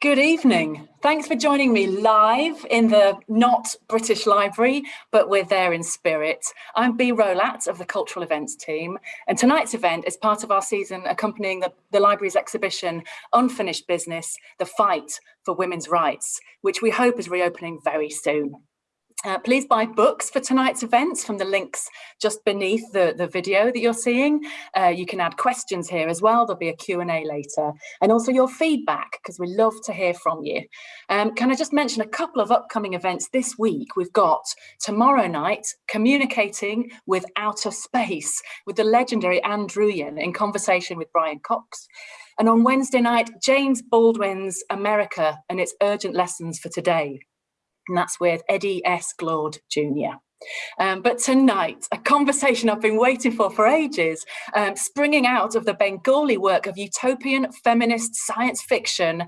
Good evening. Thanks for joining me live in the not British Library, but we're there in spirit. I'm Bee Rowlatt of the Cultural Events team, and tonight's event is part of our season accompanying the, the library's exhibition, Unfinished Business, The Fight for Women's Rights, which we hope is reopening very soon. Uh, please buy books for tonight's events from the links just beneath the, the video that you're seeing. Uh, you can add questions here as well. There'll be a Q&A later. And also your feedback, because we love to hear from you. Um, can I just mention a couple of upcoming events this week? We've got tomorrow night, Communicating with Outer Space with the legendary Ann Druyan in conversation with Brian Cox. And on Wednesday night, James Baldwin's America and its urgent lessons for today and that's with Eddie S. Glaude Jr. Um, but tonight, a conversation I've been waiting for for ages, um, springing out of the Bengali work of utopian feminist science fiction,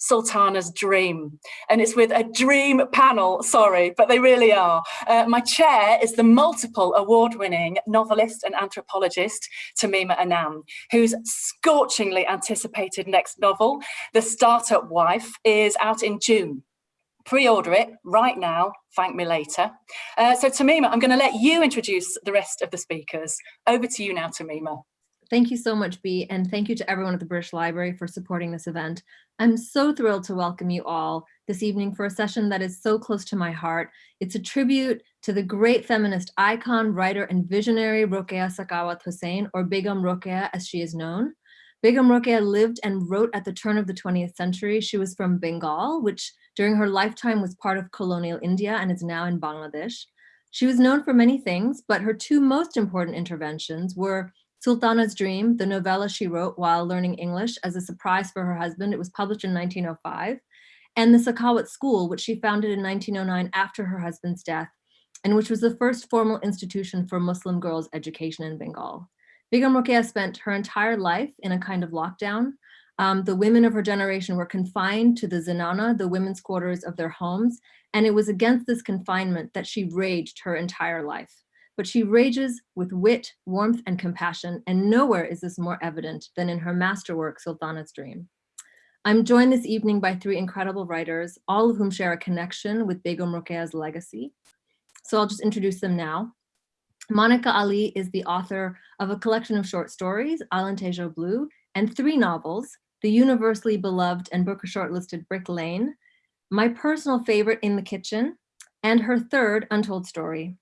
Sultana's Dream. And it's with a dream panel, sorry, but they really are. Uh, my chair is the multiple award-winning novelist and anthropologist, Tahmima Anam, whose scorchingly anticipated next novel, The Startup Wife, is out in June pre-order it right now, thank me later. Uh, so Tahmima, I'm going to let you introduce the rest of the speakers. Over to you now, Tahmima. Thank you so much, Bee, and thank you to everyone at the British Library for supporting this event. I'm so thrilled to welcome you all this evening for a session that is so close to my heart. It's a tribute to the great feminist icon, writer, and visionary Rokeya Sakhawat Hossain, or Begum Rokeya as she is known. Begum Rokeya lived and wrote at the turn of the 20th century. She was from Bengal, which during her lifetime was part of colonial India and is now in Bangladesh. She was known for many things, but her two most important interventions were Sultana's Dream, the novella she wrote while learning English as a surprise for her husband. It was published in 1905. And the Sakhawat School, which she founded in 1909 after her husband's death, and which was the first formal institution for Muslim girls' education in Bengal. Begum Rokeya spent her entire life in a kind of lockdown, um, the women of her generation were confined to the zenana, the women's quarters of their homes, and it was against this confinement that she raged her entire life. But she rages with wit, warmth, and compassion, and nowhere is this more evident than in her masterwork, Sultana's Dream. I'm joined this evening by three incredible writers, all of whom share a connection with Begum Rokeya's legacy. So I'll just introduce them now. Monica Ali is the author of a collection of short stories, Alentejo Blue, and three novels, the universally beloved and Booker shortlisted Brick Lane, my personal favorite In the Kitchen, and her third Untold Story.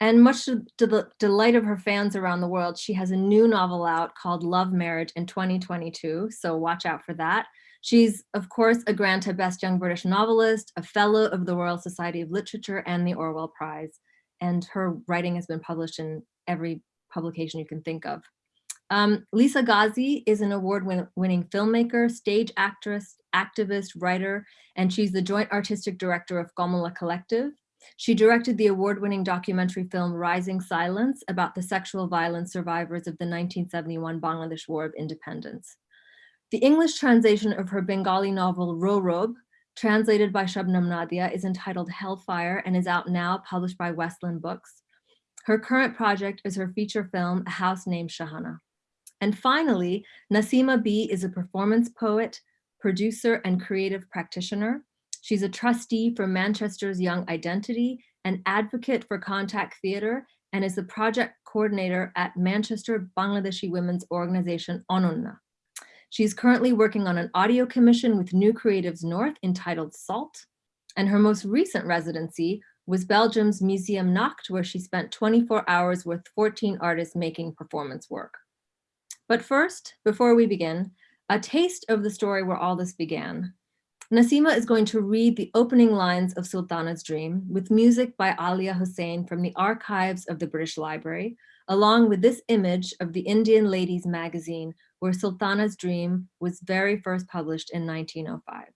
And much to the delight of her fans around the world, she has a new novel out called Love Marriage in 2022, so watch out for that. She's, of course, a Granta Best Young British Novelist, a Fellow of the Royal Society of Literature and the Orwell Prize, and her writing has been published in every publication you can think of. Um, Leesa Gazi is an award-winning filmmaker, stage actress, activist, writer, and she's the joint artistic director of Komola Collective. She directed the award-winning documentary film Rising Silence about the sexual violence survivors of the 1971 Bangladesh War of Independence. The English translation of her Bengali novel Ro-Rob, translated by Shabnam Nadiya, is entitled Hellfire and is out now, published by Westland Books. Her current project is her feature film, A House Named Shahana. And finally, Nasima Bee is a performance poet, producer, and creative practitioner. She's a trustee for Manchester's Young Identity, an advocate for contact theater, and is the project coordinator at Manchester Bangladeshi women's organization Ononna. She's currently working on an audio commission with New Creatives North entitled SALT, and her most recent residency was Belgium's Museum Nacht, where she spent 24 hours with 14 artists making performance work. But first, before we begin, a taste of the story where all this began. Nasima is going to read the opening lines of Sultana's Dream with music by Alia Hussain from the archives of the British Library, along with this image of the Indian Ladies magazine where Sultana's Dream was very first published in 1905.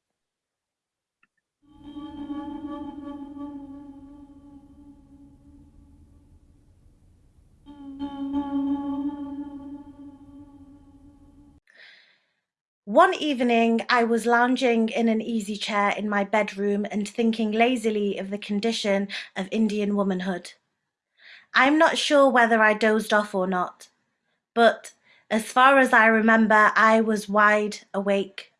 One evening, I was lounging in an easy chair in my bedroom and thinking lazily of the condition of Indian womanhood. I'm not sure whether I dozed off or not, but as far as I remember, I was wide awake.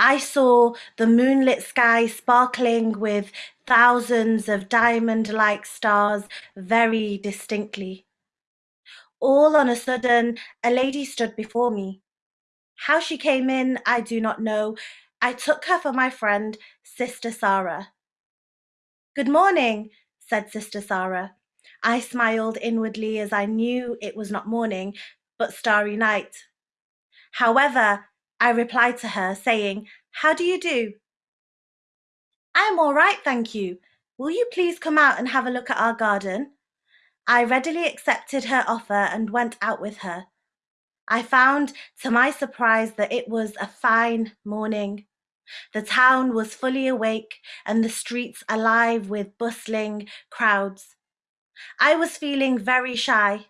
I saw the moonlit sky sparkling with thousands of diamond-like stars very distinctly. All on a sudden, a lady stood before me. How she came in, I do not know. I took her for my friend, Sister Sarah. Good morning, said Sister Sarah. I smiled inwardly as I knew it was not morning, but starry night. However, I replied to her, saying, How do you do? I'm all right, thank you. Will you please come out and have a look at our garden? I readily accepted her offer and went out with her. I found, to my surprise, that it was a fine morning. The town was fully awake and the streets alive with bustling crowds. I was feeling very shy,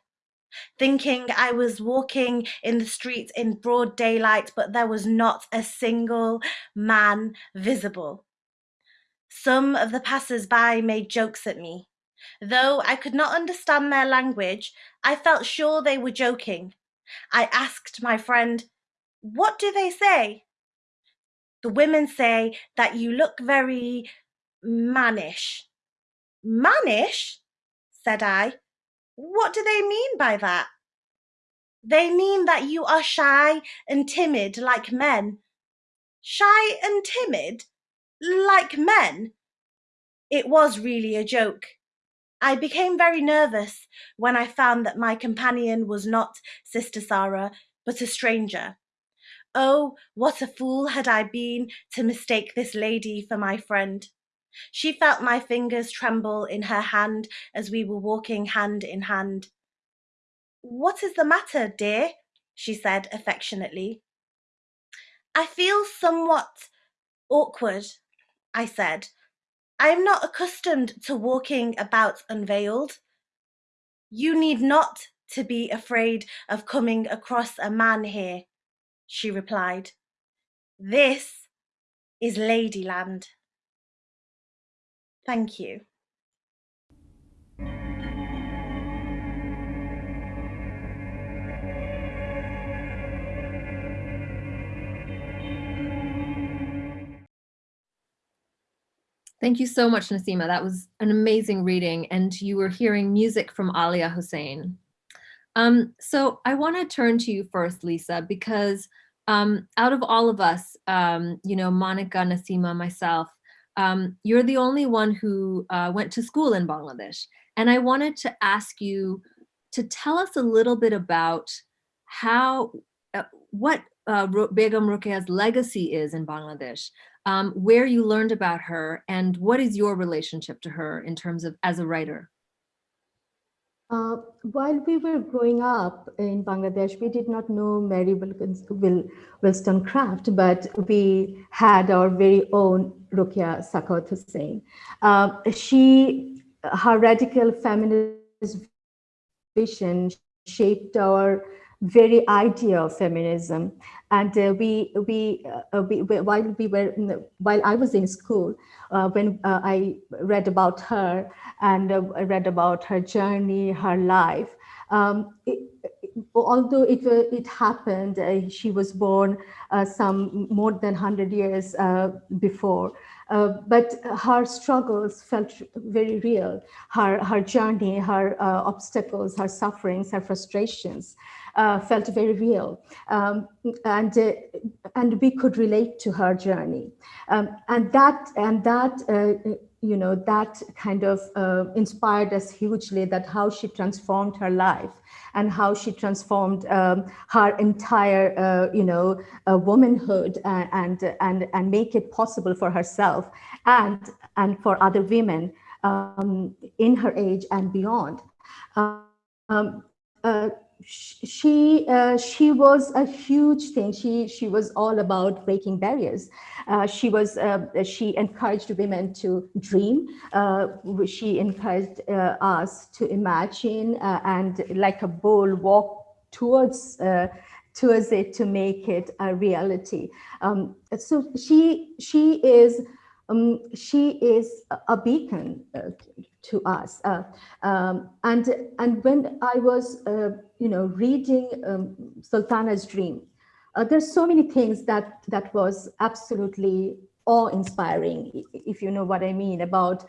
thinking I was walking in the streets in broad daylight, but there was not a single man visible. Some of the passers-by made jokes at me. Though I could not understand their language, I felt sure they were joking. I asked my friend, What do they say? The women say that you look very mannish. Mannish? said I. What do they mean by that? They mean that you are shy and timid like men. Shy and timid? Like men? It was really a joke. I became very nervous when I found that my companion was not Sister Sarah, but a stranger. Oh, what a fool had I been to mistake this lady for my friend. She felt my fingers tremble in her hand as we were walking hand in hand. What is the matter, dear? she said affectionately. I feel somewhat awkward, I said, I am not accustomed to walking about unveiled. You need not to be afraid of coming across a man here, she replied. This is Ladyland. Thank you. Thank you so much, Nasima. That was an amazing reading, and you were hearing music from Alia Hussein. Um, so I want to turn to you first, Leesa, because um, out of all of us, um, you know, Monica, Nasima, myself, um, you're the only one who uh, went to school in Bangladesh. And I wanted to ask you to tell us a little bit about how, uh, what uh, Begum Rokeya's legacy is in Bangladesh, um, where you learned about her, and what is your relationship to her in terms of as a writer? Uh, while we were growing up in Bangladesh, we did not know Mary Wilkins, Will, Wollstonecraft, but we had our very own Rokeya Hossain. Uh, she, her radical feminist vision shaped our very idea of feminism. And uh, we, we, uh, we, while we were, while I was in school, uh, when uh, I read about her and uh, I read about her journey, her life, um, it, although it, it happened, uh, she was born some more than 100 years before, uh, but her struggles felt very real. Her, her journey, her uh, obstacles, her sufferings, her frustrations uh, felt very real. Um, and, uh, and we could relate to her journey. Um, and that, and that uh, you know, that kind of uh, inspired us hugely that how she transformed her life and how she transformed um, her entire, uh, you know, uh, womanhood and, and, and, make it possible for herself and, and for other women um, in her age and beyond. Um, uh, she uh, she was a huge thing. She she was all about breaking barriers. Uh, she was uh, she encouraged women to dream. Uh, she encouraged uh, us to imagine uh, and like a bull walk towards towards it to make it a reality. Um, so she she is um, she is a beacon to us. Uh, um, and, and when I was, uh, you know, reading um, Sultana's Dream, uh, there's so many things that that was absolutely awe-inspiring, if you know what I mean, about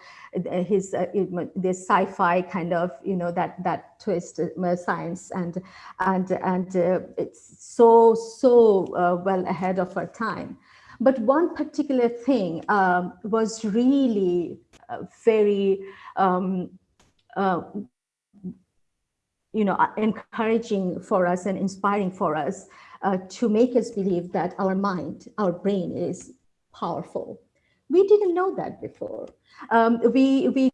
his uh, this sci-fi kind of you know that that twist uh, science and and and uh, it's so so uh, well ahead of our time. But one particular thing um, was really uh, very um, uh, you know encouraging for us and inspiring for us to make us believe that our mind, our brain is powerful. We didn't know that before. Um, we we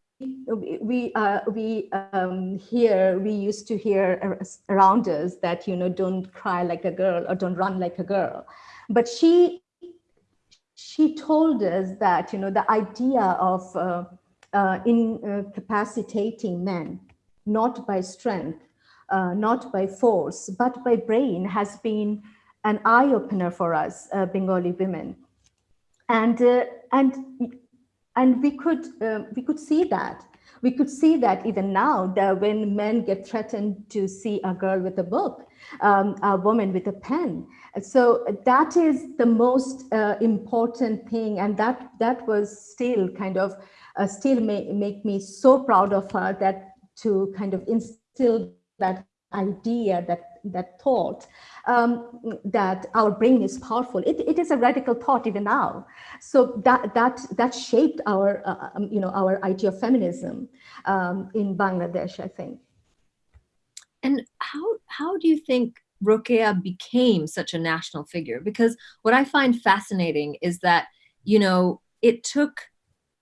we uh, we um, hear we used to hear around us that you know don't cry like a girl or don't run like a girl, but she she told us that you know the idea of uh, uh, incapacitating men, not by strength, uh, not by force, but by brain, has been an eye opener for us, uh, Bengali women. And uh, and and we could uh, we could see that we could see that even now that when men get threatened to see a girl with a book um, a woman with a pen. So that is the most uh, important thing and that that was still kind of uh, still make, make me so proud of her that to kind of instill that idea that that thought um, that our brain is powerful. It, it is a radical thought even now. So that that that shaped our uh, um, you know our idea of feminism um, in Bangladesh, I think. And how how do you think Rokeya became such a national figure? Because what I find fascinating is that you know it took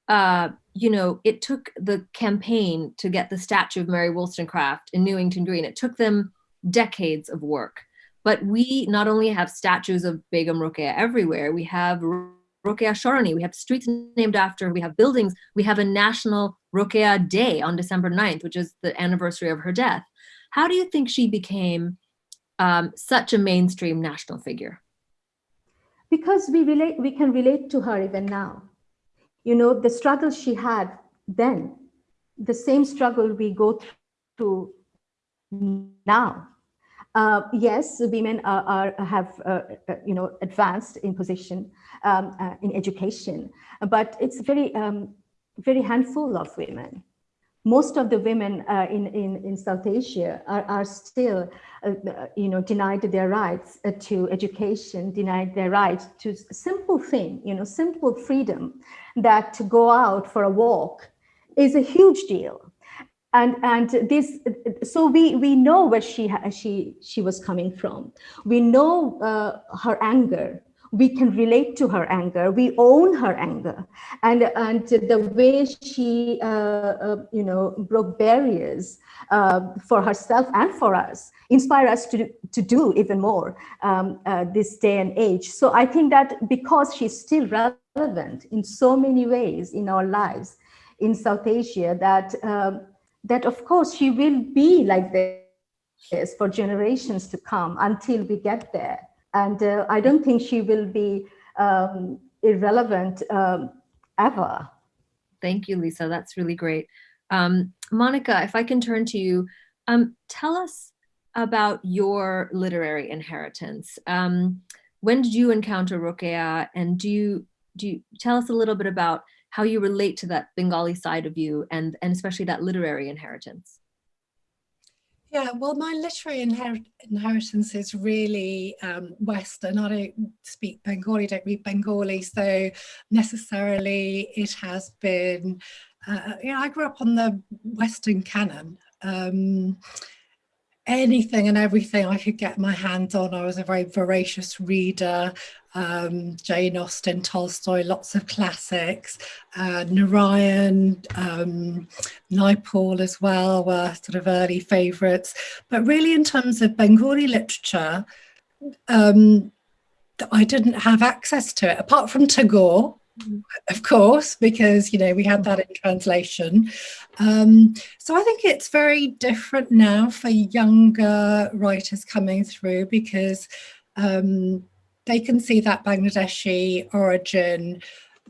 uh, you know, it took the campaign to get the statue of Mary Wollstonecraft in Newington Green. It took them decades of work. But we not only have statues of Begum Rokeya everywhere, we have Rokeya Shorani, we have streets named after, we have buildings, we have a national Rokeya Day on December 9th, which is the anniversary of her death. How do you think she became um, such a mainstream national figure? Because we relate, we can relate to her even now. You know, the struggle she had then, the same struggle we go through now uh, yes, women are, are have uh, uh, you know advanced in position um, uh, in education, but it's very um, very handful of women. Most of the women uh, in, in in South Asia are, are still uh, you know denied their rights to education, denied their right to simple thing, you know, simple freedom that to go out for a walk is a huge deal. And and this so we we know where she she she was coming from. We know uh, her anger we can relate to her anger. We own her anger. And and the way she uh, uh, you know broke barriers uh, for herself and for us inspire us to to do even more um, uh, this day and age. So i think that because she's still relevant in so many ways in our lives in south asia that um, that of course she will be like this for generations to come until we get there. And uh, I don't think she will be um, irrelevant um, ever. Thank you, Leesa. That's really great. Um, Monica, if I can turn to you, um, tell us about your literary inheritance. Um, when did you encounter Rokeya and do you, do you tell us a little bit about how you relate to that Bengali side of you and, and especially that literary inheritance. Yeah, well, my literary inher inheritance is really um, Western. I don't speak Bengali, don't read Bengali, so necessarily it has been, uh, you know, I grew up on the Western canon. Um, anything and everything I could get my hands on. I was a very voracious reader, um, Jane Austen, Tolstoy, lots of classics, uh, Narayan, um, Naipaul as well were sort of early favourites. But really in terms of Bengali literature, um, I didn't have access to it, apart from Tagore, of course, because, you know, we had that in translation. Um, so I think it's very different now for younger writers coming through because um, they can see that Bangladeshi origin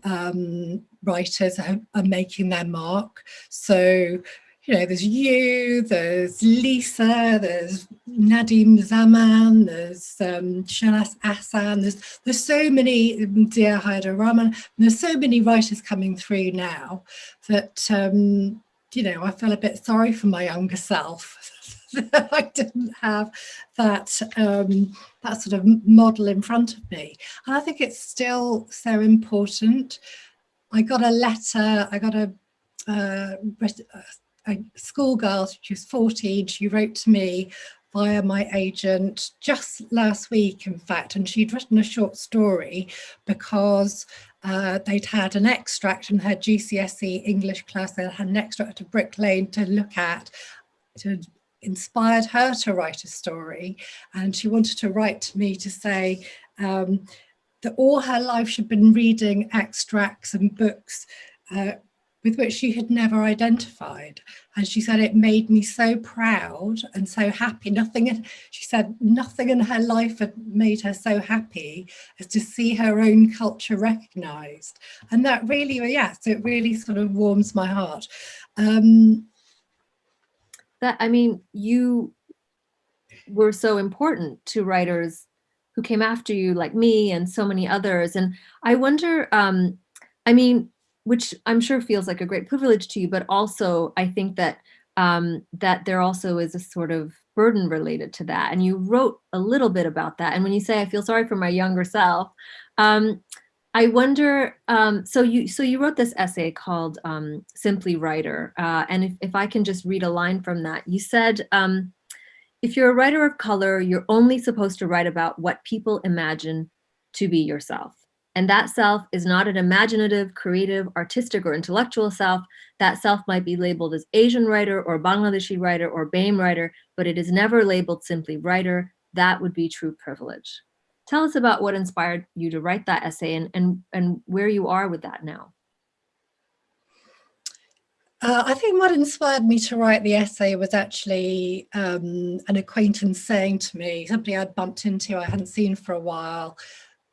um, writers are, are, making their mark. So, you know, there's you, there's Leesa, there's Nadeem Zaman, there's um, Ahsan, there's, there's so many, Zia Haider Rahman, there's so many writers coming through now that, um, you know, I feel a bit sorry for my younger self. I didn't have that um, that sort of model in front of me. And I think it's still so important. I got a letter, I got a, uh, a schoolgirl, she was 14, she wrote to me via my agent just last week, in fact, and she'd written a short story because uh, they'd had an extract in her GCSE English class, they had an extract of Brick Lane to look at, to inspired her to write a story. And she wanted to write to me to say um, that all her life she'd been reading extracts and books uh, with which she had never identified. And she said, it made me so proud and so happy. Nothing, she said, nothing in her life had made her so happy as to see her own culture recognized. And that really, yes, it really sort of warms my heart. Um, that I mean, you were so important to writers who came after you, like me and so many others. And I wonder, um, I mean, which I'm sure feels like a great privilege to you, but also I think that um, that there also is a sort of burden related to that. And you wrote a little bit about that. And when you say, I feel sorry for my younger self, um, I wonder, um, so you so you wrote this essay called um, Simply Writer, uh, and if, if I can just read a line from that, you said, um, if you're a writer of color, you're only supposed to write about what people imagine to be yourself. And that self is not an imaginative, creative, artistic, or intellectual self. That self might be labeled as Asian writer or Bangladeshi writer or BAME writer, but it is never labeled simply writer. That would be true privilege. Tell us about what inspired you to write that essay and, and, and where you are with that now. Uh, I think what inspired me to write the essay was actually um, an acquaintance saying to me, somebody I'd bumped into I hadn't seen for a while,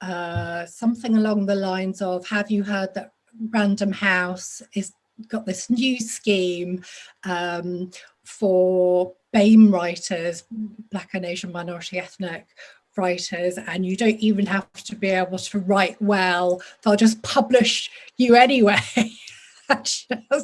uh, something along the lines of, have you heard that Random House is got this new scheme um, for BAME writers, Black and Asian minority ethnic writers and you don't even have to be able to write well. They'll just publish you anyway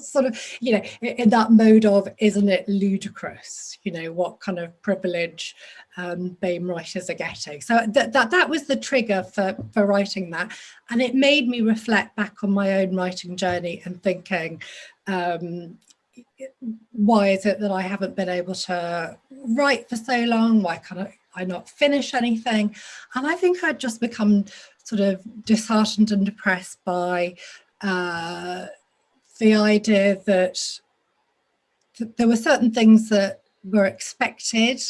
sort of you know in that mode of isn't it ludicrous you know what kind of privilege um BAME writers are getting. So that that that was the trigger for for writing that. And it made me reflect back on my own writing journey and thinking um why is it that I haven't been able to write for so long? Why can't I I not finish anything. And I think I'd just become sort of disheartened and depressed by uh, the idea that th there were certain things that were expected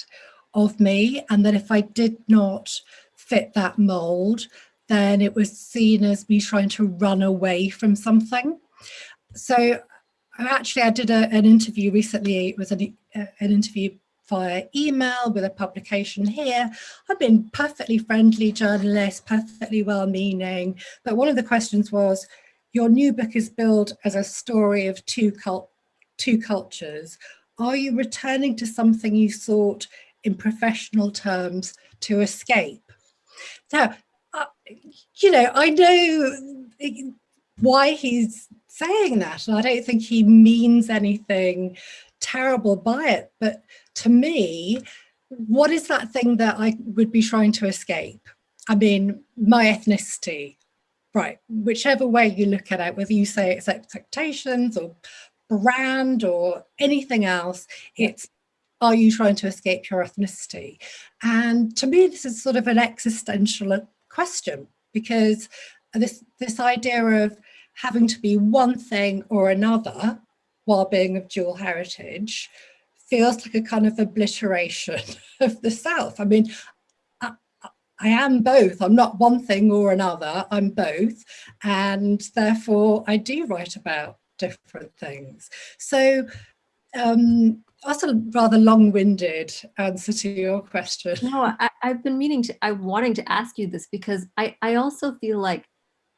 of me and that if I did not fit that mold, then it was seen as me trying to run away from something. So actually I did a, an interview recently, it was an, an interview via email with a publication here. I've been perfectly friendly journalist, perfectly well-meaning, but one of the questions was, your new book is billed as a story of two, cult two cultures. Are you returning to something you sought in professional terms to escape? Now, uh, you know, I know why he's saying that, and I don't think he means anything terrible by it, but to me, what is that thing that I would be trying to escape? I mean, my ethnicity, right? Whichever way you look at it, whether you say it's expectations or brand or anything else, it's are you trying to escape your ethnicity? And to me, this is sort of an existential question because this, this idea of having to be one thing or another while being of dual heritage feels like a kind of obliteration of the self. I mean, I, am both. I'm not one thing or another. I'm both. And therefore, I do write about different things. So um, that's a rather long-winded answer to your question. No, I, have been meaning to, I'm wanting to ask you this because I, I also feel like,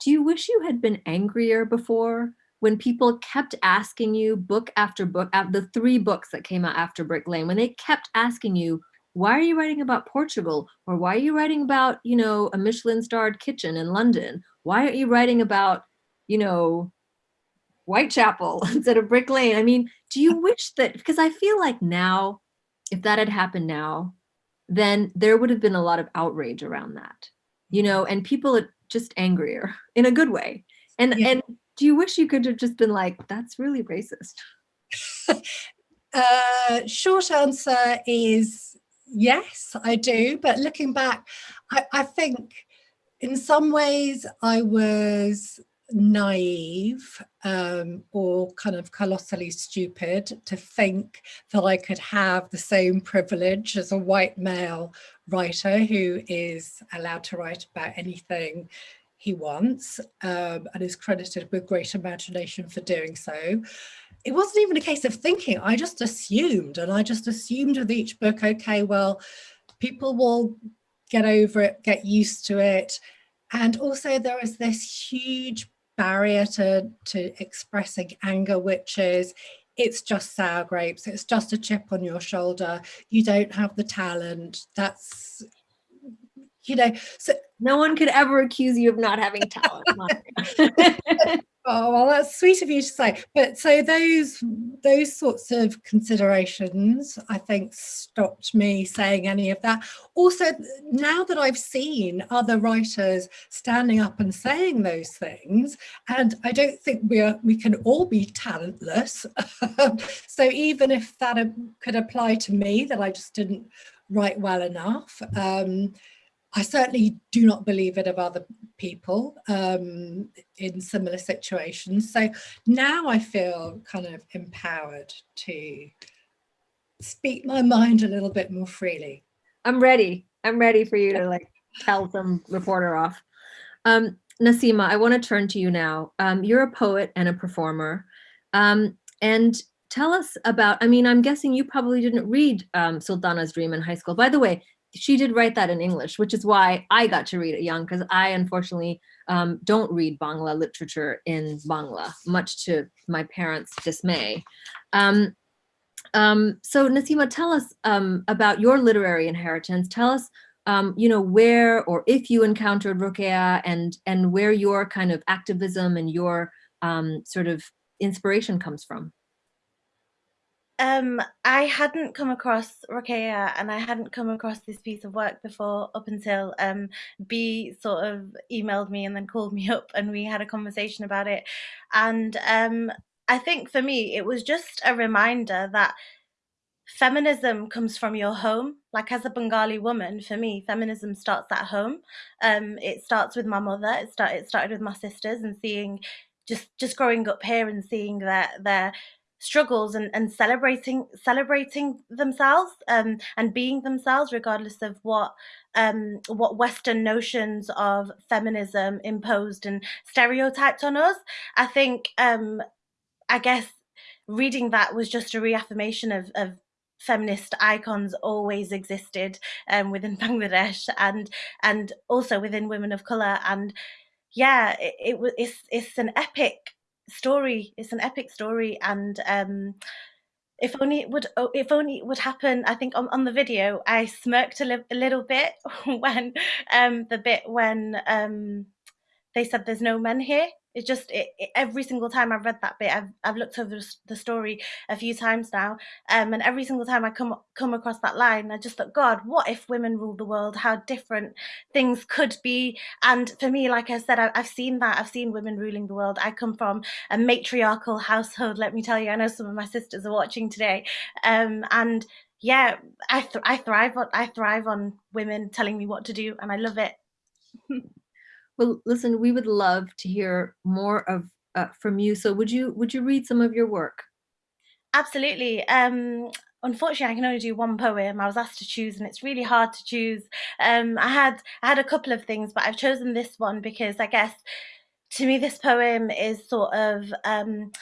do you wish you had been angrier before? when people kept asking you book after book, the three books that came out after Brick Lane, when they kept asking you, why are you writing about Portugal? Or why are you writing about, you know, a Michelin starred kitchen in London? Why aren't you writing about, you know, Whitechapel instead of Brick Lane? I mean, do you wish that, because I feel like now, if that had happened now, then there would have been a lot of outrage around that, you know, and people are just angrier in a good way. And, yeah. and do you wish you could have just been like, that's really racist? uh, short answer is yes, I do. But looking back, I, I think in some ways I was naive um, or kind of colossally stupid to think that I could have the same privilege as a white male writer who is allowed to write about anything he wants um, and is credited with great imagination for doing so. It wasn't even a case of thinking, I just assumed and I just assumed with each book, okay, well, people will get over it, get used to it. And also there is this huge barrier to, to expressing anger, which is it's just sour grapes, it's just a chip on your shoulder, you don't have the talent, that's, you know, so. No one could ever accuse you of not having talent. Oh, well, that's sweet of you to say. But so those those sorts of considerations, I think, stopped me saying any of that. Also, now that I've seen other writers standing up and saying those things, and I don't think we are we can all be talentless. so even if that could apply to me, that I just didn't write well enough. Um, I certainly do not believe it of other people um, in similar situations. So now I feel kind of empowered to speak my mind a little bit more freely. I'm ready. I'm ready for you to like tell some reporter off. Um, Nasima, I want to turn to you now. Um, you're a poet and a performer. Um, and tell us about, I mean, I'm guessing you probably didn't read um, Sultana's Dream in high school. By the way, she did write that in English, which is why I got to read it young, because I unfortunately um, don't read Bangla literature in Bangla, much to my parents' dismay. Um, um, so Nasima, tell us um, about your literary inheritance. Tell us, um, you know, where or if you encountered Rokeya and, and where your kind of activism and your um, sort of inspiration comes from. Um, I hadn't come across Rokeya and I hadn't come across this piece of work before up until um, Bee sort of emailed me and then called me up and we had a conversation about it. And um, I think for me, it was just a reminder that feminism comes from your home. Like as a Bengali woman, for me, feminism starts at home. Um, it starts with my mother. It, start, it started with my sisters and seeing just just growing up here and seeing their their struggles and, and celebrating celebrating themselves um, and being themselves regardless of what um, what Western notions of feminism imposed and stereotyped on us. I think um, I guess reading that was just a reaffirmation of, of feminist icons always existed um, within Bangladesh and and also within women of color and yeah it, it it's it's an epic story. It's an epic story, and um, if only it would oh, if only it would happen i think on, on the video i smirked a, li a little bit when um the bit when um they said there's no men here it just it, it, every single time I've read that bit, I've I've looked over the story a few times now, um, and every single time I come come across that line, I just thought, God, what if women ruled the world? How different things could be. And for me, like I said, I, I've seen that. I've seen women ruling the world. I come from a matriarchal household. Let me tell you, I know some of my sisters are watching today, um, and yeah, I th I thrive on I thrive on women telling me what to do, and I love it. Well, listen, we would love to hear more of uh, from you. So would you would you read some of your work? Absolutely. Um, unfortunately, I can only do one poem. I was asked to choose, and it's really hard to choose. Um, I had I had a couple of things, but I've chosen this one because I guess to me this poem is sort of um,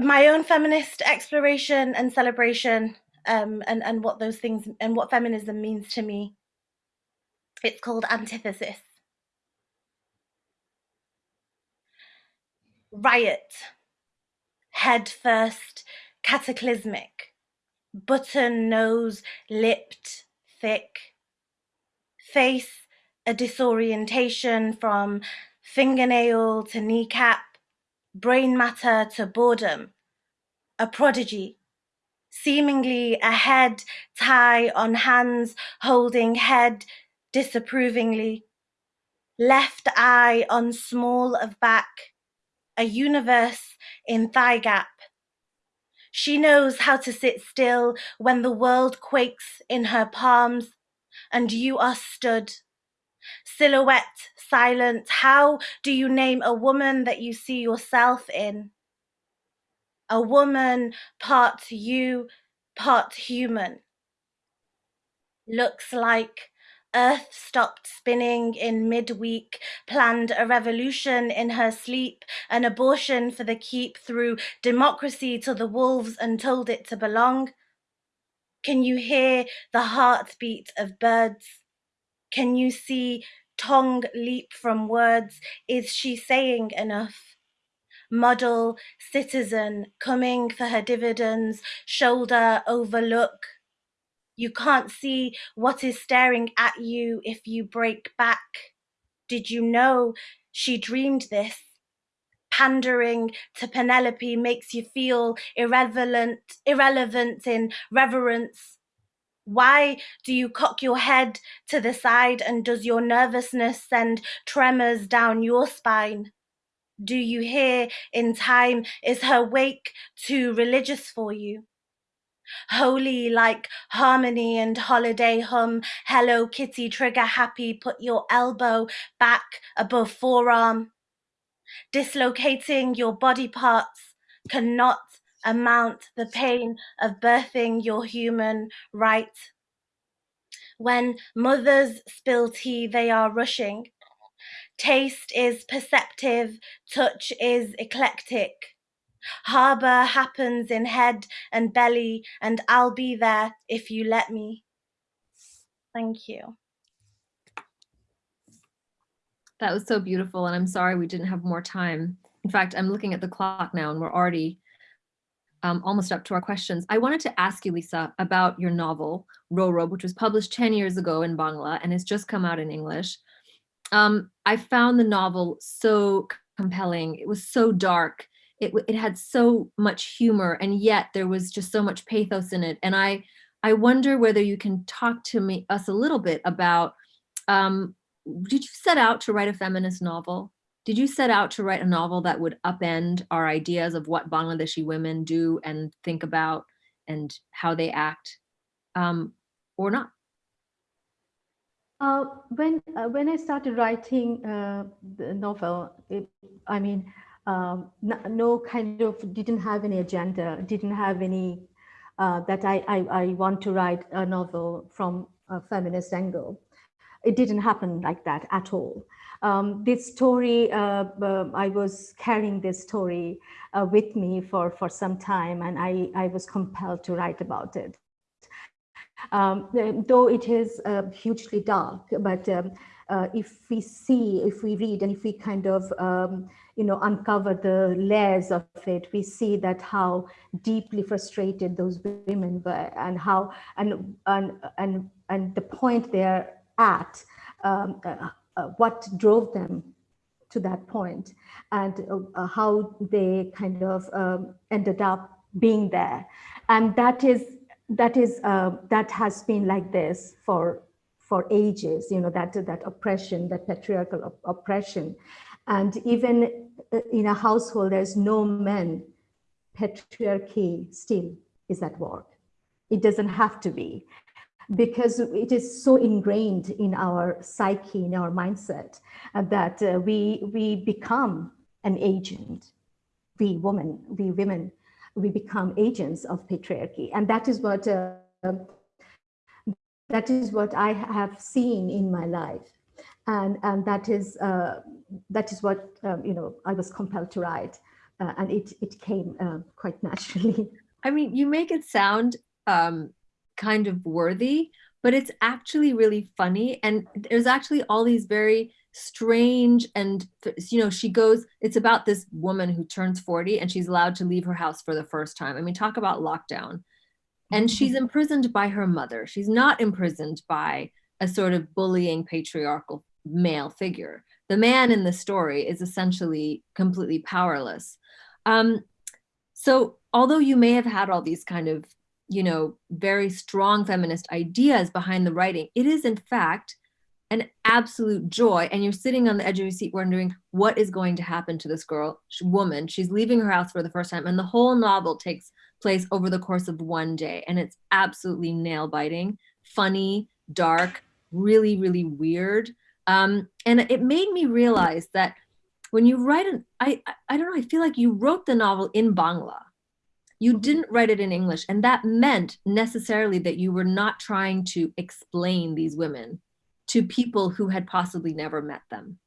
my own feminist exploration and celebration, um, and and what those things and what feminism means to me. It's called Antithesis. Riot. Head first, cataclysmic. Button nose, lipped, thick. Face a disorientation from fingernail to kneecap, brain matter to boredom. A prodigy seemingly a head tie on hands holding head disapprovingly, left eye on small of back, a universe in thigh gap. She knows how to sit still when the world quakes in her palms and you are stood. Silhouette, silent, how do you name a woman that you see yourself in? a woman, part you, part human. Looks like Earth stopped spinning in midweek, planned a revolution in her sleep, an abortion for the keep, through democracy to the wolves and told it to belong. Can you hear the heartbeat of birds? Can you see tongue leap from words? Is she saying enough? model, citizen, coming for her dividends, shoulder, overlook. You can't see what is staring at you if you break back. Did you know she dreamed this? Pandering to Penelope makes you feel irrelevant, irrelevant in reverence. Why do you cock your head to the side and does your nervousness send tremors down your spine? do you hear in time? Is her wake too religious for you? Holy like harmony and holiday hum, Hello Kitty, trigger happy, put your elbow back above forearm. Dislocating your body parts cannot amount the pain of birthing your human right. When mothers spill tea, they are rushing Taste is perceptive, touch is eclectic. Harbour happens in head and belly, and I'll be there if you let me. Thank you. That was so beautiful, and I'm sorry we didn't have more time. In fact, I'm looking at the clock now, and we're already um, almost up to our questions. I wanted to ask you, Leesa, about your novel, Roro, which was published 10 years ago in Bangla and has just come out in English. Um, I found the novel so compelling. It was so dark. It, it had so much humor and yet there was just so much pathos in it. And I, I wonder whether you can talk to me us a little bit about, um, did you set out to write a feminist novel? Did you set out to write a novel that would upend our ideas of what Bangladeshi women do and think about and how they act um, or not? Uh, when uh, when I started writing uh, the novel, it, I mean, um, no, kind of didn't have any agenda, didn't have any uh, that I, I, I want to write a novel from a feminist angle. It didn't happen like that at all. Um, this story, uh, uh, I was carrying this story with me for for some time, and I I was compelled to write about it. Um, though it is uh, hugely dark, but um, uh, if we see, if we read and if we kind of, um, you know, uncover the layers of it, we see that how deeply frustrated those women were and how, and, and, and, and the point they're at, um, uh, uh, what drove them to that point and uh, how they kind of um, ended up being there. And that is that is uh, that has been like this for for ages you know that that oppression that patriarchal op oppression. And even uh, in a household there's no men patriarchy still is at work. It doesn't have to be because it is so ingrained in our psyche in our mindset uh, that uh, we we become an agent. We women we women we become agents of patriarchy. And that is what uh, that is what I have seen in my life. And, and that is uh, that is what um, you know I was compelled to write, uh, and it it came uh, quite naturally. I mean, you make it sound um, kind of worthy, but it's actually really funny, and there's actually all these very strange and you know she goes it's about this woman who turns 40 and she's allowed to leave her house for the first time i mean talk about lockdown and Mm-hmm. she's imprisoned by her mother. She's not imprisoned by a sort of bullying patriarchal male figure. The man in the story is essentially completely powerless. Um, so although you may have had all these kind of you know very strong feminist ideas behind the writing it is in fact an absolute joy. And you're sitting on the edge of your seat wondering what is going to happen to this girl woman. She's leaving her house for the first time and the whole novel takes place over the course of one day and it's absolutely nail biting funny dark really really weird. Um, and it made me realize that when you write an I, I i don't know i feel like you wrote the novel in bangla. You didn't write it in english and that meant necessarily that you were not trying to explain these women to people who had possibly never met them.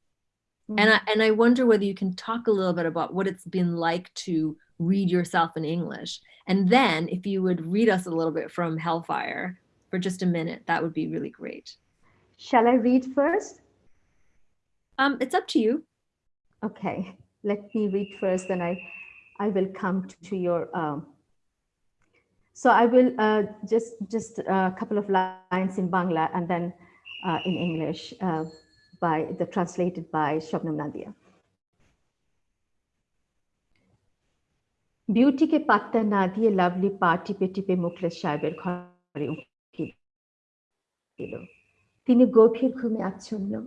And I, and I wonder whether you can talk a little bit about what it's been like to read yourself in English. And then if you would read us a little bit from Hellfire for just a minute, that would be really great. Shall I read first? Um, it's up to you. Okay, let me read first, then I, I will come to, your. Um, so I will uh, just just a couple of lines in Bangla and then uh, in English uh, by the translated by Shabnam Nadiya. বিউটিকে পাত্তা না দিয়ে lovely পা টিপে টিপে মুখলেস সাহেবের ঘরে তিনি গভীর ঘুমে আচ্ছন্ন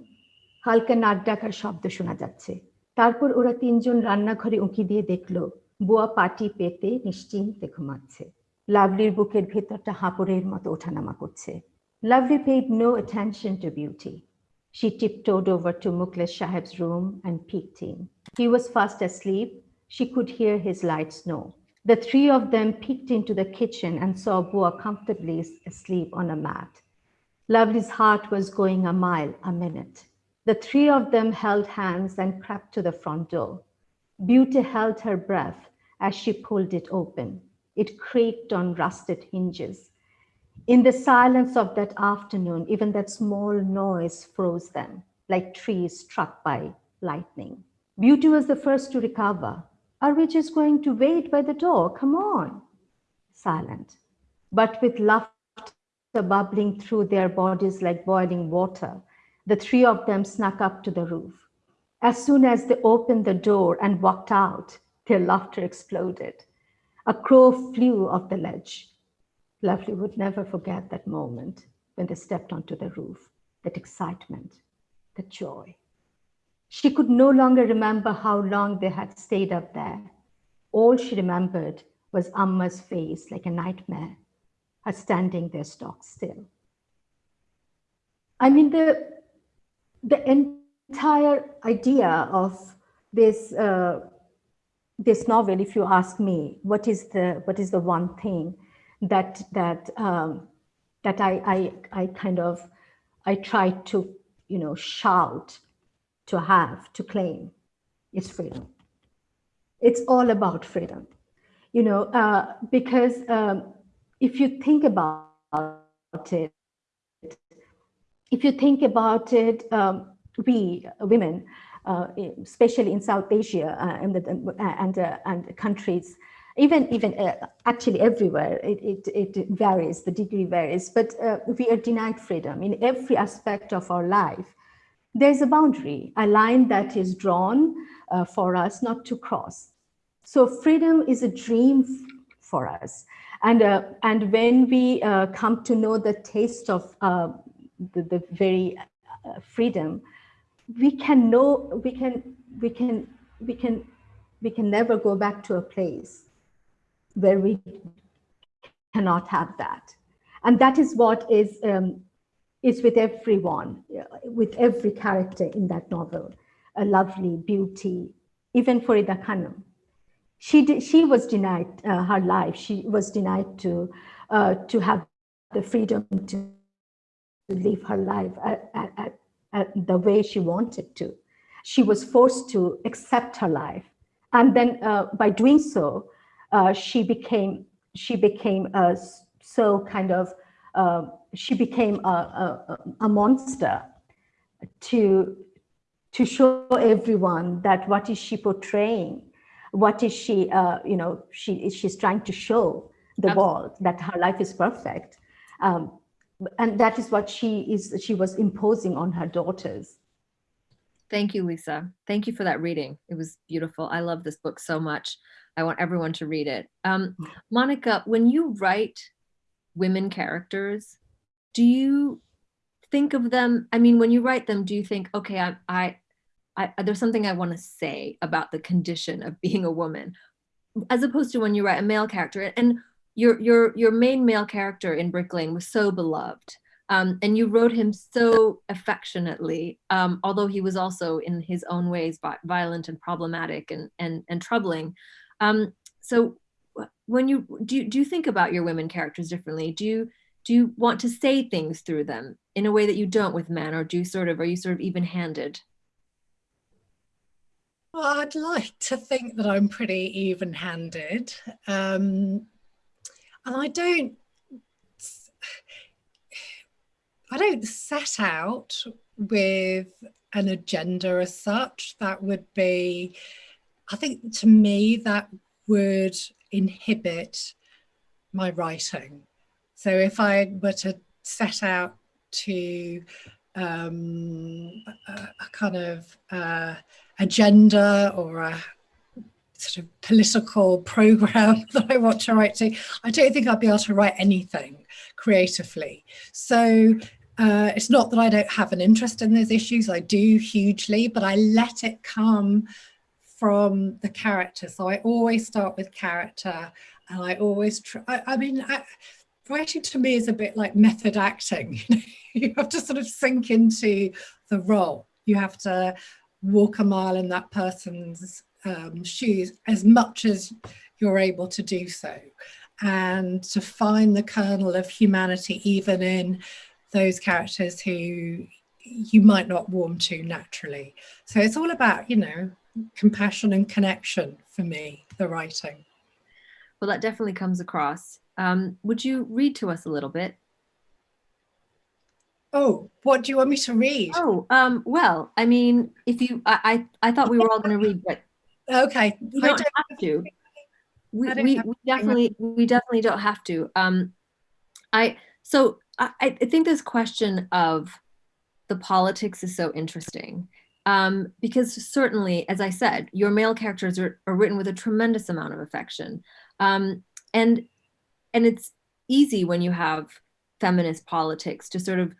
হালকা নাক ডাকার শব্দ শোনা যাচ্ছে তারপর ওরা তিনজন রান্নাঘরে উঁকি দিয়ে দেখল, বুয়া পাটি পেতে নিশ্চিন্তে ঘুমাচ্ছে লাভলির বুকের ভেতরটা হাঁপড়ের মতো ওঠানামা করছে lovely paid no attention to beauty. She tiptoed over to Muklesh Sahib's room and peeked in. He was fast asleep. She could hear his light snore. The three of them peeked into the kitchen and saw Boa comfortably asleep on a mat. Lovely's heart was going a mile a minute. The three of them held hands and crept to the front door. Beauty held her breath as she pulled it open. It creaked on rusted hinges. In the silence of that afternoon, even that small noise froze them like trees struck by lightning. Beauty was the first to recover. Are we just going to wait by the door? Come on. Silent, but with laughter bubbling through their bodies like boiling water, the three of them snuck up to the roof. As soon as they opened the door and walked out, their laughter exploded. A crow flew off the ledge. Lovely would never forget that moment when they stepped onto the roof, that excitement, the joy. She could no longer remember how long they had stayed up there. All she remembered was Amma's face like a nightmare, her standing there stock still. I mean, the, the entire idea of this, uh, this novel, if you ask me, what is the, what is the one thing that that um, that I, I I kind of I try to you know shout to have to claim is freedom. It's all about freedom, you know, uh, because um, if you think about it, if you think about it, um, we women, uh, especially in South Asia uh, and the, and uh, and countries even even uh, actually everywhere it, it, it varies the degree varies but uh, we are denied freedom in every aspect of our life there's a boundary a line that is drawn uh, for us not to cross so freedom is a dream for us and uh, and when we uh, come to know the taste of uh, the, the very freedom we can know we can we can we can we can never go back to a place where we cannot have that. And that is what is, um, is with everyone, with every character in that novel, a lovely beauty, even Farida Khanum. She, did, she was denied uh, her life. She was denied to, uh, to have the freedom to live her life at, at, at the way she wanted to. She was forced to accept her life. And then uh, by doing so, uh, she became she became a so kind of uh, she became a, a, a, monster to to show everyone that what is she portraying? What is she uh, you know she she's trying to show the Absolutely. world that her life is perfect. Um, and that is what she is she was imposing on her daughters. Thank you Leesa. Thank you for that reading. It was beautiful. I love this book so much. I want everyone to read it. Um, monica when you write women characters do you think of them i mean when you write them do you think okay i i, I there's something i want to say about the condition of being a woman as opposed to when you write a male character and your your your main male character in brick lane was so beloved um, and you wrote him so affectionately um, although he was also in his own ways violent and problematic and and, and troubling um, so when you do, you, do you think about your women characters differently? Do you do you want to say things through them in a way that you don't with men or do you sort of are you sort of even handed well i'd like to think that i'm pretty even handed um, and i don't i don't set out with an agenda as such. That would be i think to me that would inhibit my writing so if I were to set out to um, a, a, kind of uh, agenda or a sort of political program that I want to write to, I don't think I'd be able to write anything creatively. So uh, it's not that I don't have an interest in those issues, I do hugely, but I let it come from the character. So I always start with character and I always try, I, I mean, I, writing to me is a bit like method acting. You, have to sort of sink into the role. You have to walk a mile in that person's um, shoes as much as you're able to do so. And to find the kernel of humanity even in those characters who you might not warm to naturally. So it's all about, you know, compassion and connection for me, the writing. Well, that definitely comes across. Um, would you read to us a little bit? Oh, what do you want me to read? Oh, um, well, I mean, if you, I, I, I thought we were all going to read, but okay, we don't, don't have to. We, we, we definitely, we definitely don't have to. Um, I, so I, I think this question of the politics is so interesting. Um, because certainly, as I said, your male characters are, are written with a tremendous amount of affection. Um, and and it's easy when you have feminist politics to sort of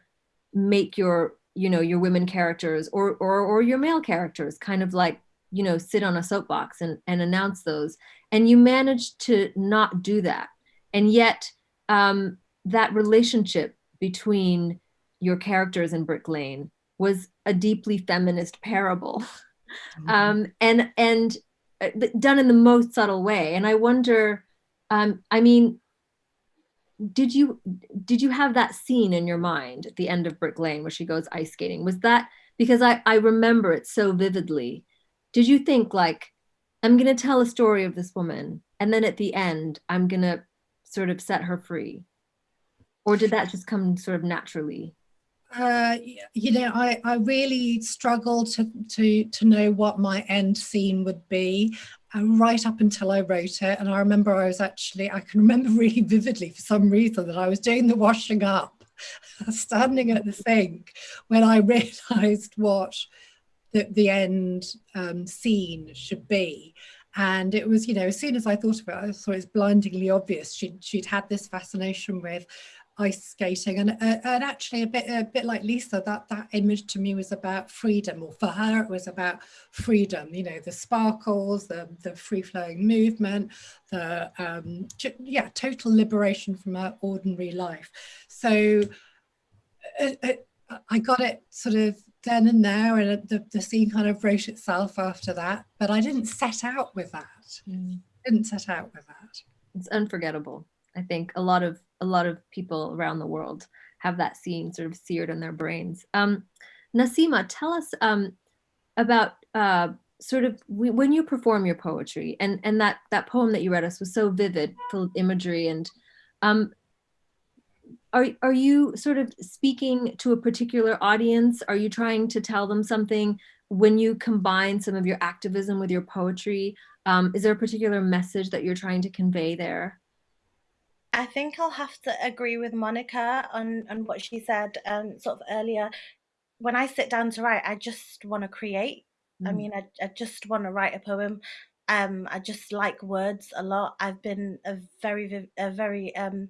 make your you know your women characters or or or your male characters kind of like you know sit on a soapbox and and announce those. And you manage to not do that. And yet um, that relationship between your characters in brick lane was a deeply feminist parable. Mm-hmm. um, and and uh, done in the most subtle way. And i wonder um, i mean did you did you have that scene in your mind at the end of Brick Lane where she goes ice skating? Was that because I I remember it so vividly? Did you think like I'm to tell a story of this woman and then at the end I'm to sort of set her free? Or did that just come sort of naturally? Uh, you know, I, I really struggled to, to, to know what my end scene would be uh, right up until I wrote it. And I remember I was actually, I can remember really vividly for some reason that I was doing the washing up, standing at the sink when I realized what the, the end um, scene should be. And it was, you know, as soon as I thought about it, I thought it was blindingly obvious. She'd, she'd had this fascination with ice skating. And, uh, and actually a bit a bit like Leesa that that image to me was about freedom or for her it was about freedom you know the sparkles the the free-flowing movement the um yeah total liberation from her ordinary life. So uh, uh, I got it sort of then and there and the, the scene kind of wrote itself after that but I didn't set out with that. Mm. didn't set out with that. It's unforgettable I think a lot of a lot of people around the world have that scene sort of seared in their brains. Um, Nasima, tell us um, about uh, sort of when you perform your poetry and and that that poem that you read us was so vivid, full of imagery and um, are, are you sort of speaking to a particular audience? Are you trying to tell them something when you combine some of your activism with your poetry? Um, is there a particular message that you're trying to convey there? I think I'll have to agree with Monica on, on what she said um, sort of earlier. When I sit down to write, I just want to create. Mm. I mean, I, I just want to write a poem. Um, I just like words a lot. I've been a very, a very um,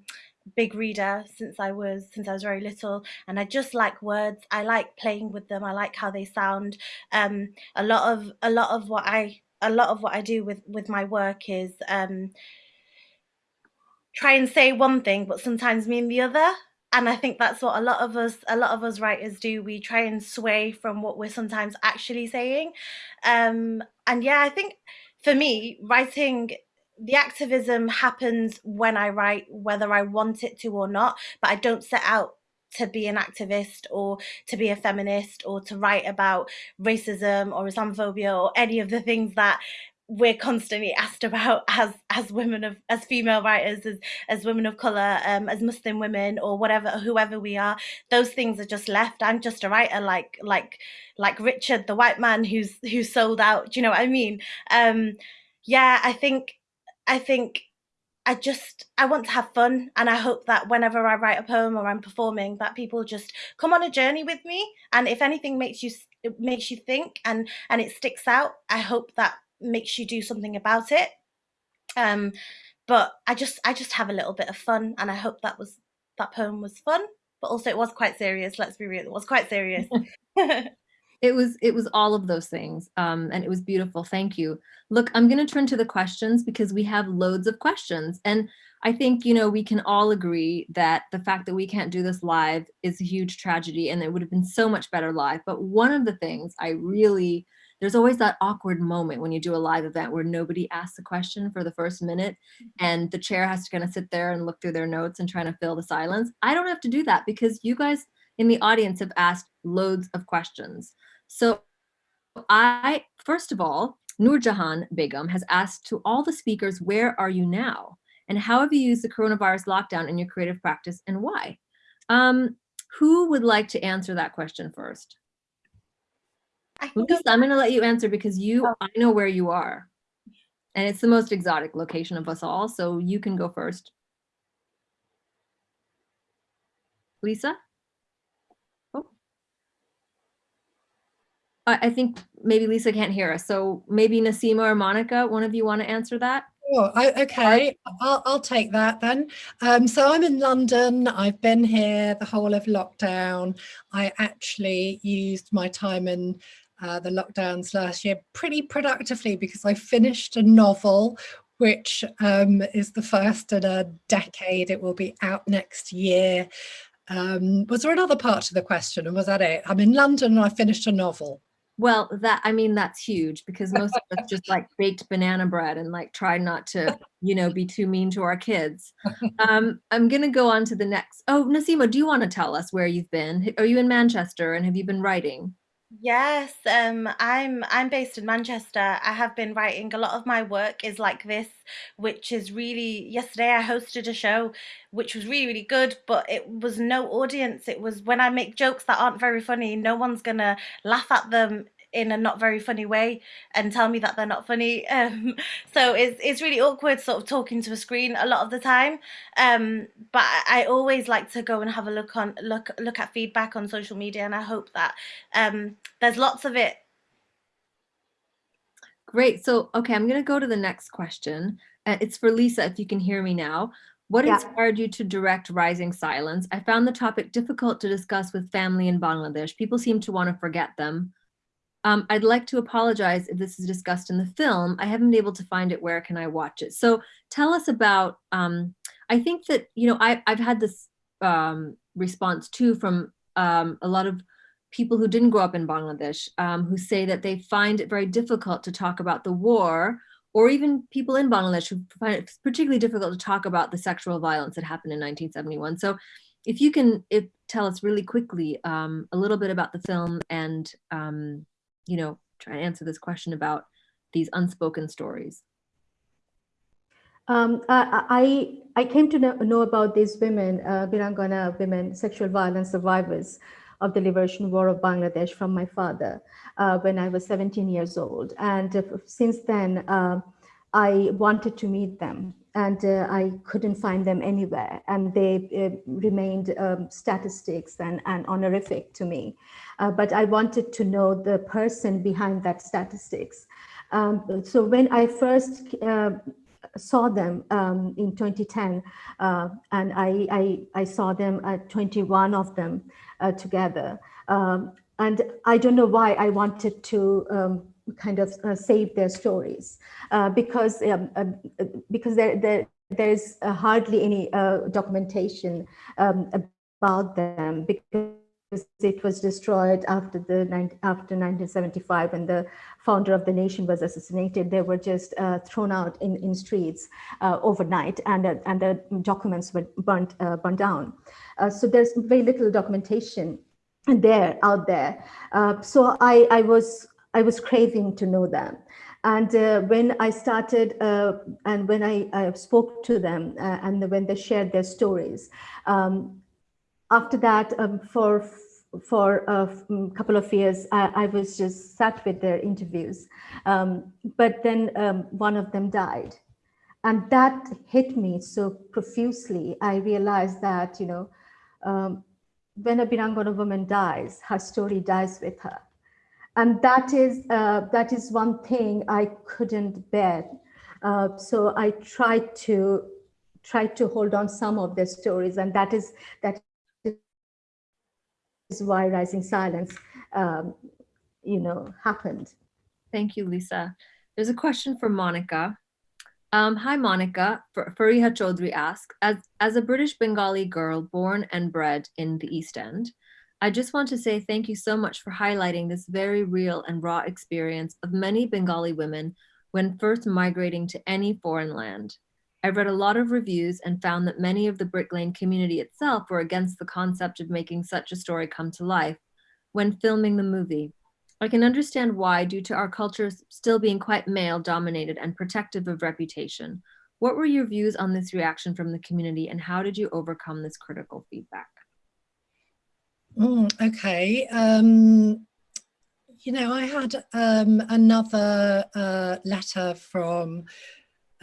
big reader since I was since I was very little, and I just like words. I like playing with them. I like how they sound. Um, a lot of a lot of what I a lot of what I do with with my work is um, try and say one thing, but sometimes mean the other. And I think that's what a lot of us a lot of us writers do. We try and sway from what we're sometimes actually saying. Um, and yeah, I think for me, writing the activism happens when I write, whether I want it to or not, but I don't set out to be an activist or to be a feminist or to write about racism or Islamophobia or any of the things that we're constantly asked about as as women of as female writers as as women of color um as muslim women or whatever whoever we are those things are just left. I'm just a writer like like like richard the white man who's who sold out. Do you know what i mean? Um yeah i think i think I just I want to have fun and I hope that whenever I write a poem or I'm performing that people just come on a journey with me. And if anything makes you makes you think and and it sticks out I hope that makes you do something about it. Um but I just I just have a little bit of fun and I hope that was that poem was fun. But also it was quite serious let's be real it was quite serious. It was it was all of those things um, and it was beautiful thank you. Look i'm going to turn to the questions because we have loads of questions and i think you know we can all agree that the fact that we can't do this live is a huge tragedy and it would have been so much better live. But one of the things i really there's always that awkward moment when you do a live event where nobody asks a question for the first minute mm-hmm. and the chair has to kind of sit there and look through their notes and trying to fill the silence i don't have to do that because you guys in the audience have asked loads of questions so I, first of all, Nurjahan Begum has asked to all the speakers, where are you now? And how have you used the coronavirus lockdown in your creative practice and why? Um, who would like to answer that question first? Leesa, I'm gonna let you answer because you, oh. I know where you are. And it's the most exotic location of us all, so you can go first. Leesa? Oh. I think maybe Leesa can't hear us. So maybe Nasima or Monica, one of you want to answer that? Oh, okay, I'll, I'll take that then. Um, so I'm in London. I've been here the whole of lockdown. I actually used my time in uh, the lockdowns last year pretty productively because I finished a novel which um, is the first in a decade. It will be out next year. Um, was there another part to the question and was that it? I'm in London and I finished a novel. Well, that I mean, that's huge because most of us just like baked banana bread and like try not to, you know, be too mean to our kids. Um, I'm going to go on to the next. Oh, Nasima, do you want to tell us where you've been? Are you in Manchester and have you been writing? Yes, um, I'm I'm based in Manchester. I have been writing a lot of my work is like this, which is really yesterday I hosted a show which was really really good, but it was no audience. It was when I make jokes that aren't very funny, no one's gonna laugh at them in a not very funny way and tell me that they're not funny. Um, so it's it's really awkward sort of talking to a screen a lot of the time. Um, but I always like to go and have a look on look look at feedback on social media, and I hope that um, there's lots of it. Great. So okay, I'm going to go to the next question. Uh, it's for Leesa. If you can hear me now. What yeah. inspired you to direct Rising Silence? I found the topic difficult to discuss with family in Bangladesh. People seem to want to forget them. Um, I'd like to apologize if this is discussed in the film. I haven't been able to find it. Where can I watch it? So tell us about, um, I think that, you know, I, have had this um, response too from um, a lot of people who didn't grow up in Bangladesh um, who say that they find it very difficult to talk about the war or even people in Bangladesh who find it particularly difficult to talk about the sexual violence that happened in 1971. So if you can if, tell us really quickly um, a little bit about the film and you know, try to answer this question about these unspoken stories. Um, I, I came to know, about these women, uh, Birangana women, sexual violence survivors of the Liberation War of Bangladesh from my father uh, when I was 17 years old. And uh, since then, uh, I wanted to meet them and uh, I couldn't find them anywhere. And they uh, remained um, statistics and, and honorific to me. Uh, but I wanted to know the person behind that statistics. Um, so when I first uh, saw them um, in 2010, uh, and I, I, I, saw them at 21 of them uh, together. Um, and I don't know why I wanted to um, kind of uh, save their stories uh, because um, uh, because there, there there's hardly any documentation um, about them because it was destroyed after the after 1975 when the founder of the nation was assassinated. They were just uh, thrown out in in streets uh, overnight and uh, and the documents were burnt burnt down. So there's very little documentation there out there. So i i was I was craving to know them. And uh, when I started uh, and when I, I, spoke to them uh, and when they shared their stories, um, after that, um, for for a mm, couple of years, I, I, was just sat with their interviews. Um, but then um, one of them died. And that hit me so profusely. I realized that, you know, um, when a Birangana woman dies, her story dies with her and that is uh, that is one thing I couldn't bear. Uh, so I tried to try to hold on some of their stories, and that is that is why Rising Silence, um, you know, happened. Thank you, Leesa. There's a question for Monica. Um, hi, Monica. Fariha Chaudhry asks, as, as a British Bengali girl born and bred in the East End, I just want to say thank you so much for highlighting this very real and raw experience of many Bengali women when first migrating to any foreign land. I've read a lot of reviews and found that many of the Brick Lane community itself were against the concept of making such a story come to life when filming the movie. I can understand why due to our culture still being quite male dominated and protective of reputation. What were your views on this reaction from the community and how did you overcome this critical feedback? Mm, okay. Um, you know, I had um, another uh, letter from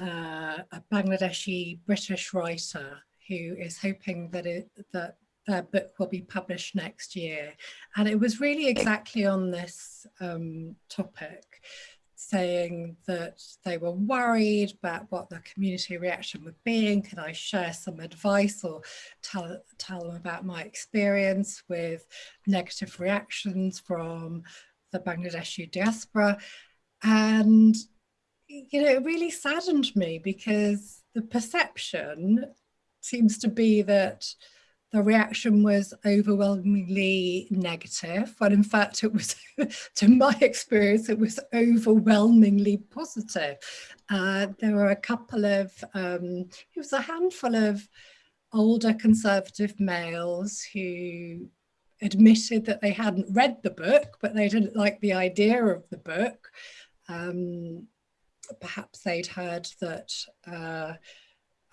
uh, a Bangladeshi British writer who is hoping that it that their book will be published next year, and it was really exactly on this um, topic saying that they were worried about what the community reaction would be and can I share some advice or tell, tell them about my experience with negative reactions from the Bangladeshi diaspora. And, you know, it really saddened me because the perception seems to be that the reaction was overwhelmingly negative, but in fact it was, to my experience, it was overwhelmingly positive. Uh, there were a couple of, um, it was a handful of older conservative males who admitted that they hadn't read the book, but they didn't like the idea of the book. Um, perhaps they'd heard that uh,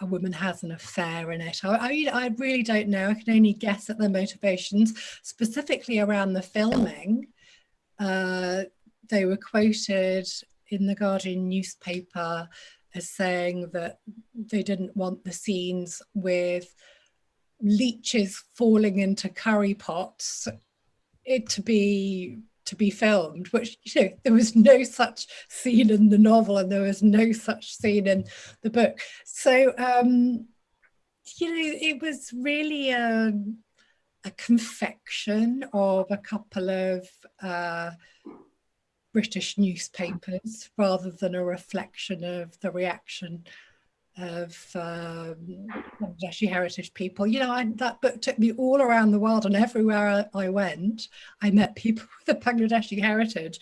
a woman has an affair in it. I, I, I, really don't know. I can only guess at the motivations, specifically around the filming. Uh, they were quoted in the Guardian newspaper as saying that they didn't want the scenes with leeches falling into curry pots it to be to be filmed, which, you know, there was no such scene in the novel and there was no such scene in the book. So, um, you know, it was really a, a confection of a couple of uh, British newspapers rather than a reflection of the reaction of um, Bangladeshi heritage people. You know, I, that book took me all around the world and everywhere I, I went, I met people with a Bangladeshi heritage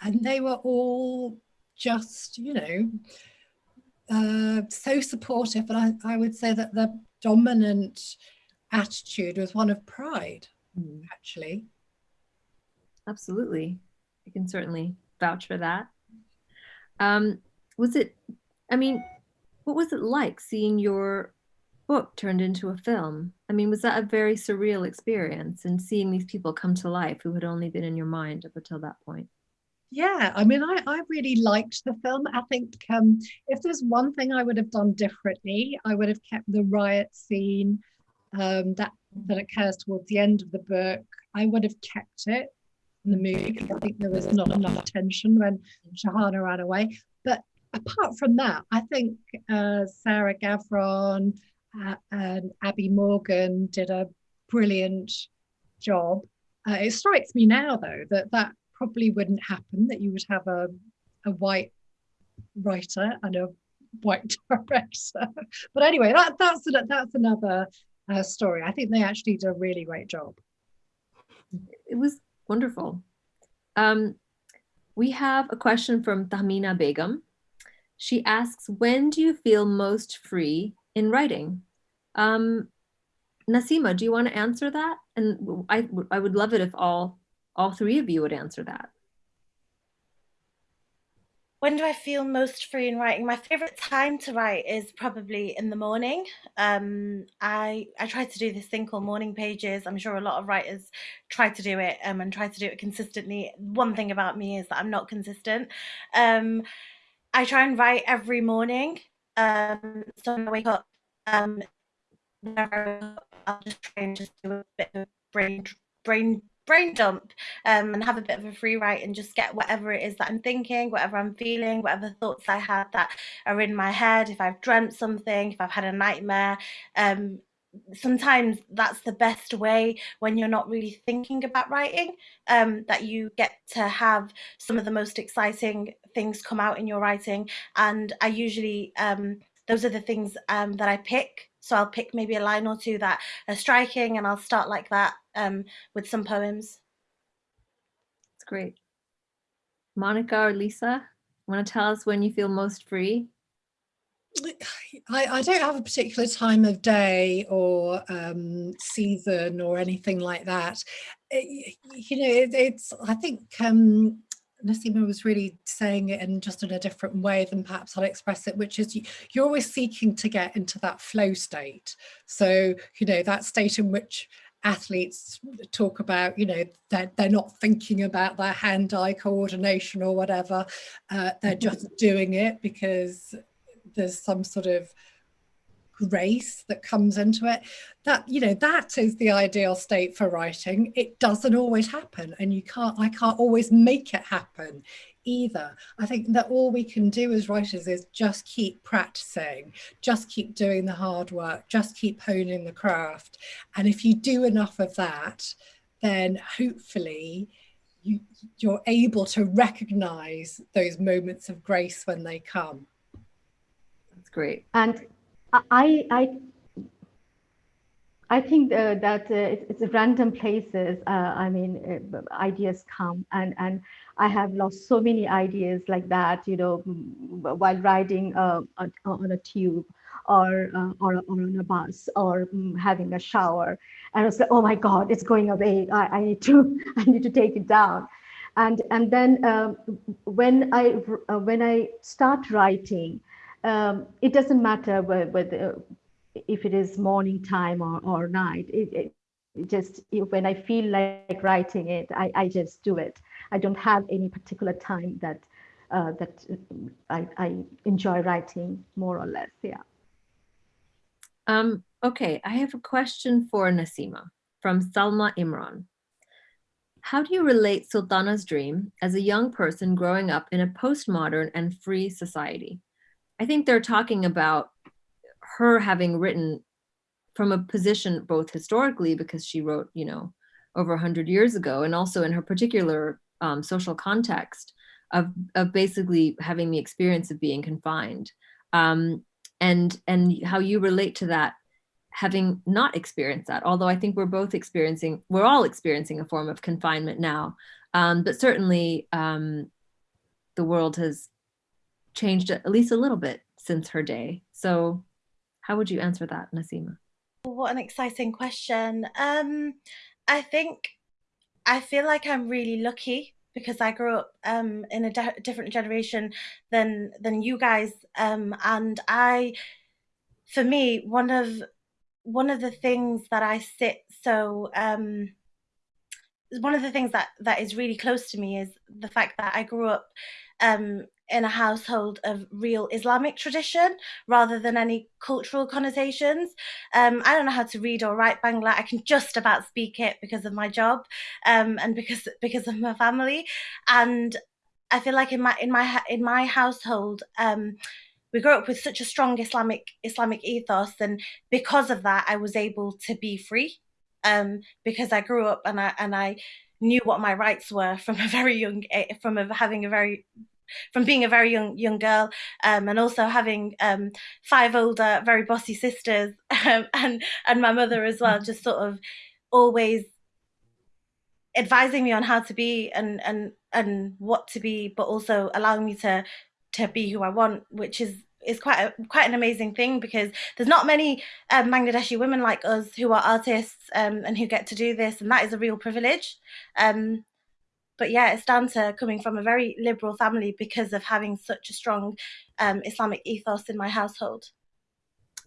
and they were all just, you know, uh, so supportive. And I, I would say that the dominant attitude was one of pride, mm. actually. Absolutely. I can certainly vouch for that. Um, was it, I mean, what was it like seeing your book turned into a film? I mean, was that a very surreal experience and seeing these people come to life who had only been in your mind up until that point? Yeah, I mean, I, I really liked the film. I think um, if there's one thing I would have done differently, I would have kept the riot scene um, that that occurs towards the end of the book. I would have kept it in the movie. I think there was not enough tension when Shahana ran away. But apart from that, I think uh, Sarah Gavron uh, and Abi Morgan did a brilliant job. Uh, it strikes me now, though, that that probably wouldn't happen, that you would have a, a white writer and a white director. but anyway, that, that's, that's another uh, story. I think they actually did a really great job. It was wonderful. Um, we have a question from Tahmina Begum. She asks, when do you feel most free in writing? Um, Nasima, do you want to answer that? And I, I would love it if all, all three of you would answer that. When do I feel most free in writing? My favorite time to write is probably in the morning. Um, I I try to do this thing called morning pages. I'm sure a lot of writers try to do it um, and try to do it consistently. One thing about me is that I'm not consistent. Um, I try and write every morning. Um, so when I wake up, um, I'll just try and just do a bit of brain brain brain dump um, and have a bit of a free write and just get whatever it is that I'm thinking, whatever I'm feeling, whatever thoughts I had that are in my head, if I've dreamt something, if I've had a nightmare. Um, sometimes that's the best way when you're not really thinking about writing, um, that you get to have some of the most exciting things come out in your writing. And I usually, um, those are the things um, that I pick so I'll pick maybe a line or two that are striking and I'll start like that um, with some poems. That's great. Monica or Leesa, want to tell us when you feel most free? I, I don't have a particular time of day or um, season or anything like that. It, you know, it, it's, I think um, Nasima was really saying it in just in a different way than perhaps I'll express it, which is you, you're always seeking to get into that flow state. So, you know, that state in which athletes talk about, you know, they're, they're not thinking about their hand-eye coordination or whatever. Uh, they're just doing it because there's some sort of grace that comes into it. That you know that is the ideal state for writing. It doesn't always happen and you can't i can't always make it happen either. I think that all we can do as writers is just keep practicing just keep doing the hard work just keep honing the craft. And if you do enough of that then hopefully you, you're able to recognize those moments of grace when they come. That's great. And I I I think uh, that uh, it's, it's, random places. Uh, I mean, uh, ideas come, and and I have lost so many ideas like that. You know, while riding uh, on, on, a tube, or uh, or, or on a bus, or um, having a shower, and I was like, oh my God, it's going away. I, I need to I need to take it down, and and then um, when I when I start writing um, it doesn't matter whether, if it is morning time or, or night. It, it, just when I feel like writing it, I, I just do it. I don't have any particular time that uh, that I, I enjoy writing more or less. Yeah. Um, okay, I have a question for Nasima from Salma Imran. How do you relate Sultana's dream as a young person growing up in a postmodern and free society? I think they're talking about her having written from a position both historically because she wrote, you know, over 100 years ago, and also in her particular um, social context of, of basically having the experience of being confined. Um, and, and how you relate to that having not experienced that, although I think we're both experiencing, we're all experiencing a form of confinement now, um, but certainly um, the world has changed at least a little bit since her day. So how would you answer that, Nasima? What an exciting question. Um, I think I feel like I'm really lucky because I grew up um, in a different generation than than you guys, um, and I, for me, one of one of the things that I sit so um, one of the things that that is really close to me is the fact that I grew up um, in a household of real Islamic tradition rather than any cultural connotations. Um, I don't know how to read or write Bangla. I can just about speak it because of my job um, and because because of my family. And I feel like in my in my in my household. Um, we grew up with such a strong Islamic Islamic ethos, and because of that, I was able to be free. Um, because I grew up and I and I knew what my rights were from a very young from a, having a very from being a very young young girl um, and also having um, five older very bossy sisters um, and and my mother as well just sort of always advising me on how to be and and and what to be but also allowing me to to be who I want which is is quite a, quite an amazing thing because there's not many um, Bangladeshi women like us who are artists um, and who get to do this, and that is a real privilege. Um, but yeah, it's down to coming from a very liberal family because of having such a strong um, Islamic ethos in my household.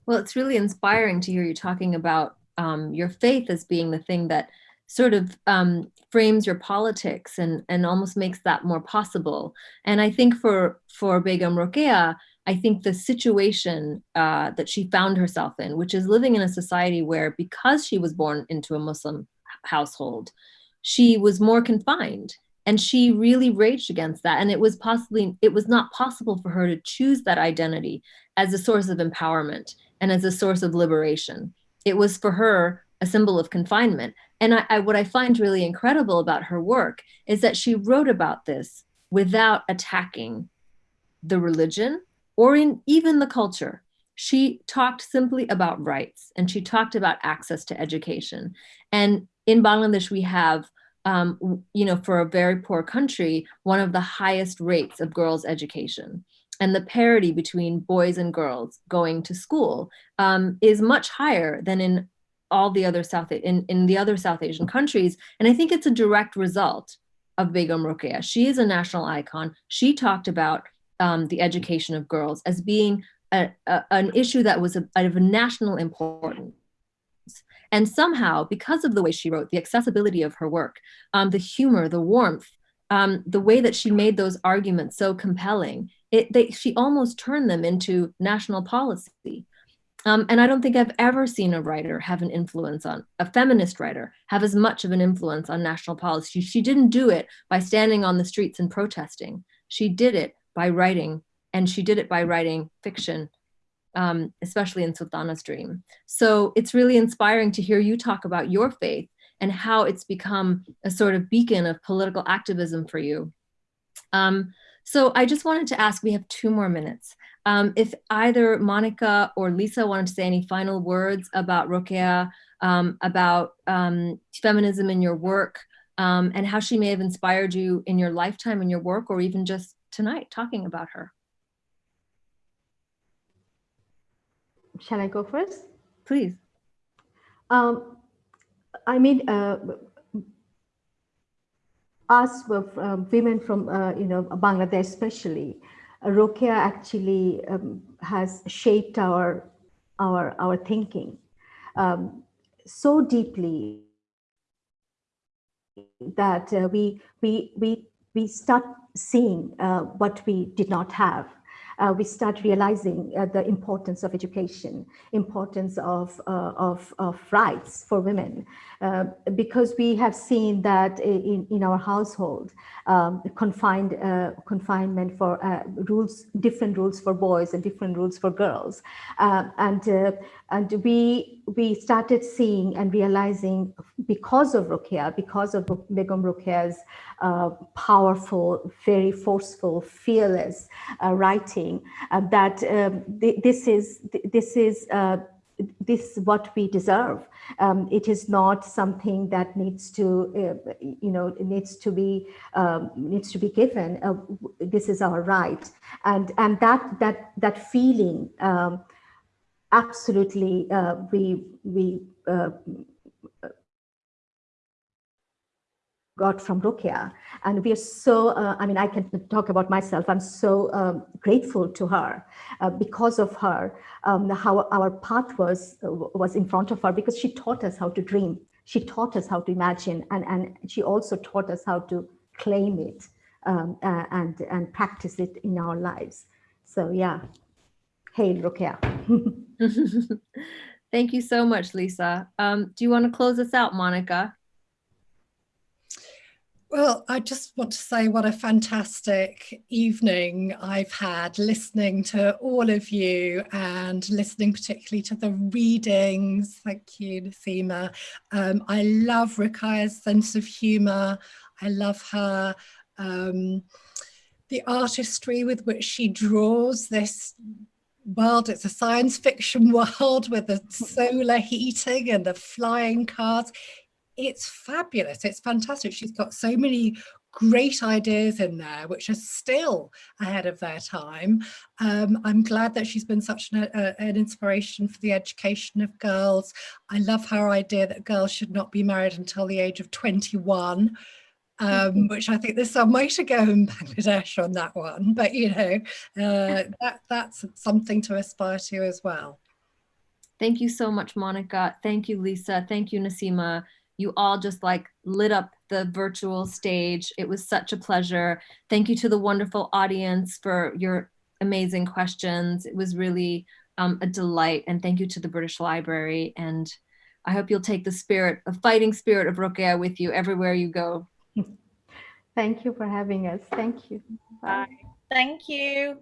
Well, it's really inspiring to hear you talking about um, your faith as being the thing that sort of um, frames your politics and, and almost makes that more possible. And I think for, for Begum Rokeya, I think the situation uh, that she found herself in, which is living in a society where because she was born into a Muslim household, she was more confined and she really raged against that. And it was possibly it was not possible for her to choose that identity as a source of empowerment and as a source of liberation. It was for her a symbol of confinement. And I, I, what i find really incredible about her work is that she wrote about this without attacking the religion or in even the culture. She talked simply about rights and she talked about access to education. And in bangladesh we have um, you know, for a very poor country, one of the highest rates of girls' education. And the parity between boys and girls going to school um, is much higher than in all the other South in, in the other South Asian countries. And I think it's a direct result of Begum Rokeya. She is a national icon. She talked about um, the education of girls as being a, a, an issue that was of, of national importance. And somehow, because of the way she wrote, the accessibility of her work, um, the humor, the warmth, um, the way that she made those arguments so compelling, it, they, she almost turned them into national policy. Um, and I don't think I've ever seen a writer have an influence on, a feminist writer, have as much of an influence on national policy. She didn't do it by standing on the streets and protesting. She did it by writing, and she did it by writing fiction um, especially in Sultana's dream. So it's really inspiring to hear you talk about your faith and how it's become a sort of beacon of political activism for you. Um, so I just wanted to ask, we have two more minutes. Um, if either Monica or Leesa wanted to say any final words about Rokeya, um, about um, feminism in your work, um, and how she may have inspired you in your lifetime in your work, or even just tonight talking about her. Shall I go first? Please. Um, I mean, uh, us uh, women from, uh, you know, Bangladesh especially, uh, Rokeya actually um, has shaped our, our, our thinking um, so deeply that uh, we, we, we, we start seeing uh, what we did not have uh, we start realizing uh, the importance of education, importance of, uh, of, of, rights for women, uh, because we have seen that in, in our household, um, confined uh, confinement for uh, rules, different rules for boys and different rules for girls. and, and we, we started seeing and realizing because of Rokeya, because of Begum Rokeya's powerful, very forceful, fearless writing, that um, th this is, this is this is what we deserve. Um, it is not something that needs to, uh, you know, needs to be um, needs to be given. Uh, this is our right, and and that that that feeling, um, absolutely, uh, we we. Uh, got from Rokeya. And we are so, uh, I mean, I can talk about myself. I'm so um, grateful to her uh, because of her, um, how our path was, uh, was in front of her because she taught us how to dream. She taught us how to imagine and, and she also taught us how to claim it um, uh, and, and practice it in our lives. So yeah, hail Rokeya. Thank you so much, Leesa. Um, do you want to close us out, Monica? Well, I just want to say what a fantastic evening I've had listening to all of you and listening particularly to the readings. Thank you, Nasima. Um, I love Rokeya's sense of humour. I love her um, the artistry with which she draws this world. It's a science fiction world with the solar heating and the flying cars it's fabulous. It's fantastic. She's got so many great ideas in there, which are still ahead of their time. Um, I'm glad that she's been such an, a, an, inspiration for the education of girls. I love her idea that girls should not be married until the age of 21. Um, mm-hmm. which I think there's some way to go in Bangladesh on that one, but you know, uh, that, that's something to aspire to as well. Thank you so much, Monica. Thank you, Leesa. Thank you, Nasima you all just like lit up the virtual stage. It was such a pleasure. Thank you to the wonderful audience for your amazing questions. It was really um, a delight. And thank you to the British Library. And I hope you'll take the spirit, the fighting spirit of Rokeya with you everywhere you go. Thank you for having us. Thank you. Bye. Thank you.